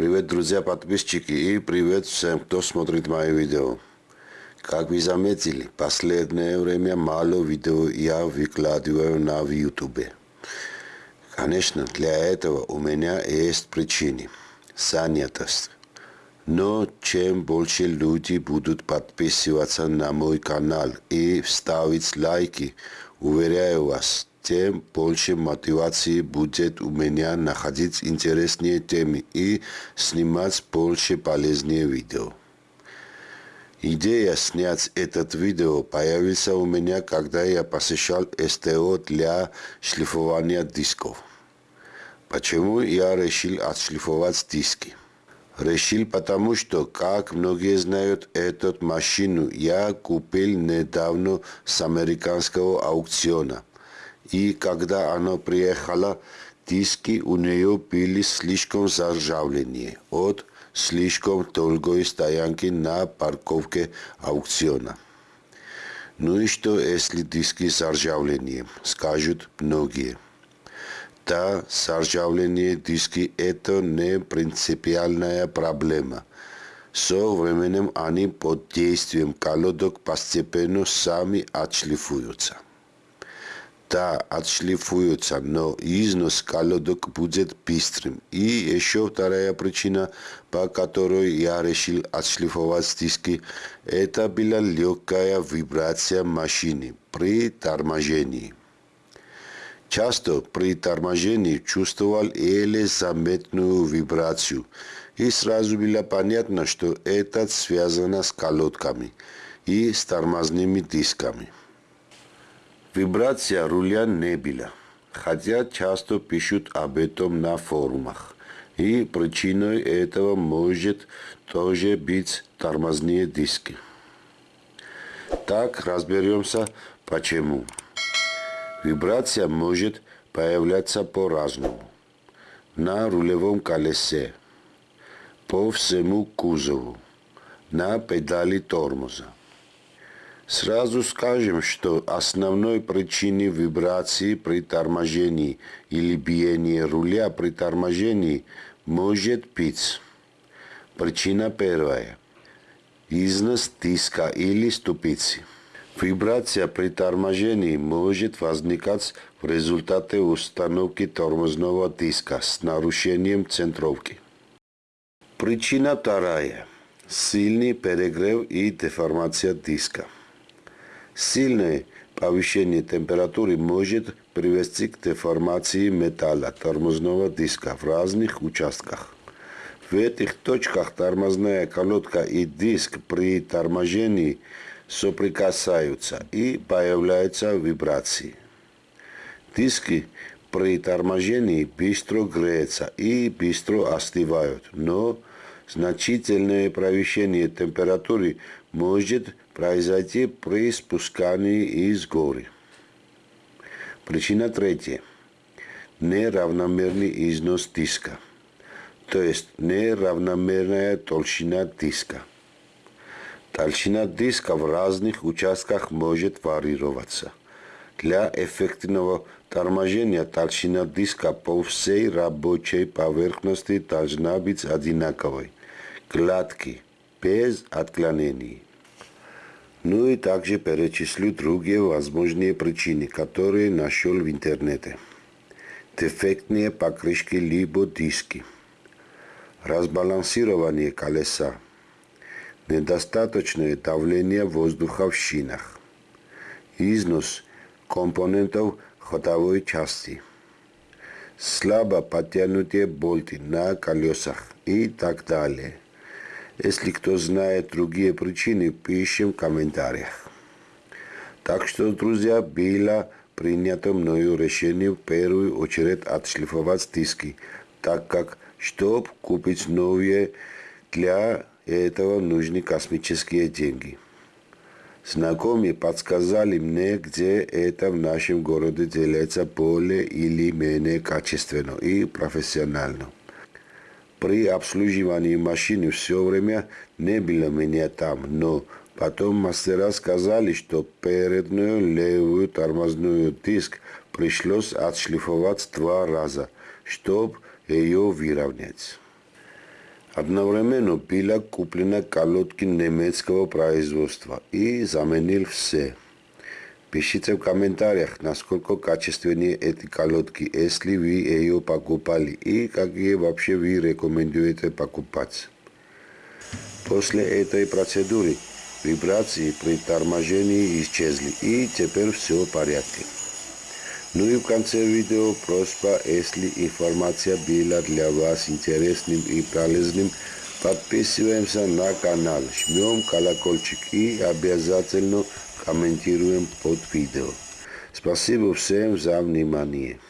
Привет, друзья, подписчики и привет всем, кто смотрит мои видео. Как вы заметили, последнее время мало видео я выкладываю на YouTube. Конечно, для этого у меня есть причины. Занятость. Но чем больше люди будут подписываться на мой канал и ставить лайки, уверяю вас, тем больше мотивации будет у меня находить интересные темы и снимать больше полезные видео. Идея снять этот видео появилась у меня, когда я посещал СТО для шлифования дисков. Почему я решил отшлифовать диски? Решил потому, что, как многие знают, эту машину я купил недавно с американского аукциона – и когда она приехала, диски у нее были слишком заржавленные от слишком долгой стоянки на парковке аукциона. Ну и что, если диски заржавленные, скажут многие. Да, заржавленные диски – это не принципиальная проблема. Со временем они под действием колодок постепенно сами отшлифуются да, отшлифуются, но износ колодок будет быстрым. И еще вторая причина, по которой я решил отшлифовать диски, это была легкая вибрация машины при торможении. Часто при торможении чувствовал еле заметную вибрацию, и сразу было понятно, что это связано с колодками и с тормозными дисками. Вибрация руля не была, хотя часто пишут об этом на форумах. И причиной этого может тоже быть тормозные диски. Так разберемся почему. Вибрация может появляться по-разному. На рулевом колесе, по всему кузову, на педали тормоза. Сразу скажем, что основной причиной вибрации при торможении или биении руля при торможении может быть причина первая – износ диска или ступицы. Вибрация при торможении может возникать в результате установки тормозного диска с нарушением центровки. Причина вторая – сильный перегрев и деформация диска. Сильное повышение температуры может привести к деформации металла тормозного диска в разных участках. В этих точках тормозная колодка и диск при торможении соприкасаются и появляются вибрации. Диски при торможении быстро греются и быстро остывают, но значительное повышение температуры может произойти при спускании из горы. Причина третья. Неравномерный износ диска, то есть неравномерная толщина диска. Толщина диска в разных участках может варьироваться. Для эффективного торможения толщина диска по всей рабочей поверхности должна быть одинаковой, гладкой, без отклонений. Ну и также перечислю другие возможные причины, которые нашел в интернете. Дефектные покрышки либо диски, разбалансирование колеса, недостаточное давление воздуха в шинах, износ компонентов ходовой части, слабо подтянутые болты на колесах и так далее – если кто знает другие причины, пишем в комментариях. Так что, друзья, было принято мною решение в первую очередь отшлифовать диски, так как, чтобы купить новые, для этого нужны космические деньги. Знакомые подсказали мне, где это в нашем городе делается более или менее качественно и профессионально. При обслуживании машины все время не было меня там, но потом мастера сказали, что переднюю левую тормозную диск пришлось отшлифовать два раза, чтобы ее выровнять. Одновременно была куплена колодки немецкого производства и заменил все. Пишите в комментариях, насколько качественнее эти колодки, если вы ее покупали и какие вообще вы рекомендуете покупать. После этой процедуры вибрации при торможении исчезли и теперь все в порядке. Ну и в конце видео просьба, если информация была для вас интересным и полезным, подписываемся на канал, жмем колокольчик и обязательно комментируем под видео. Спасибо всем за внимание.